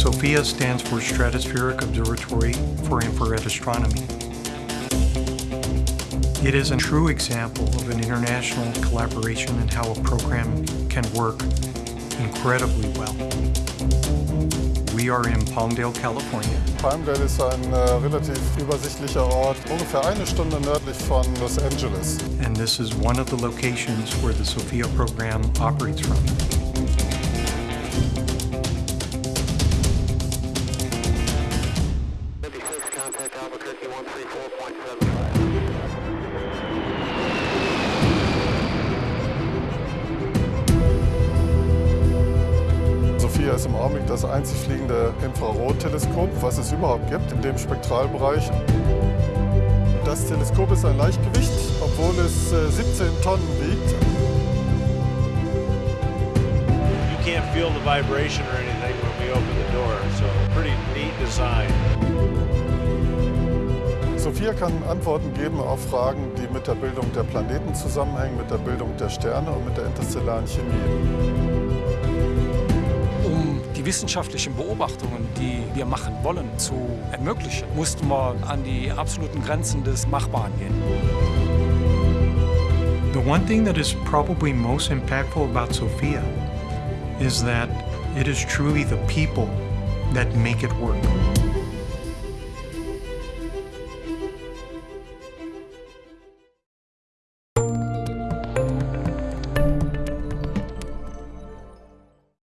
SOFIA stands for Stratospheric Observatory for Infrared Astronomy. It is a true example of an international collaboration and how a program can work incredibly well. We are in Palmdale, California. Palmdale ist ein äh, relativ übersichtlicher Ort, ungefähr eine Stunde nördlich von Los Angeles. And this is one of the locations where the SOFIA program operates from. Contact Albuquerque 134.75. Sophia ist im Augenblick das einzig fliegende Infrarotteleskop, was es überhaupt gibt in dem Spektralbereich. Das Teleskop ist ein Leichtgewicht, obwohl es äh, 17 Tonnen wiegt. You can't feel the vibration or anything when we open the door, so pretty neat design. Sophia kann Antworten geben auf Fragen, die mit der Bildung der Planeten zusammenhängen, mit der Bildung der Sterne und mit der interstellaren Chemie. Um die wissenschaftlichen Beobachtungen, die wir machen wollen, zu ermöglichen, mussten wir an die absoluten Grenzen des Machbaren gehen. The one thing that is probably most impactful about SOFIA is that it is truly the people that make it work.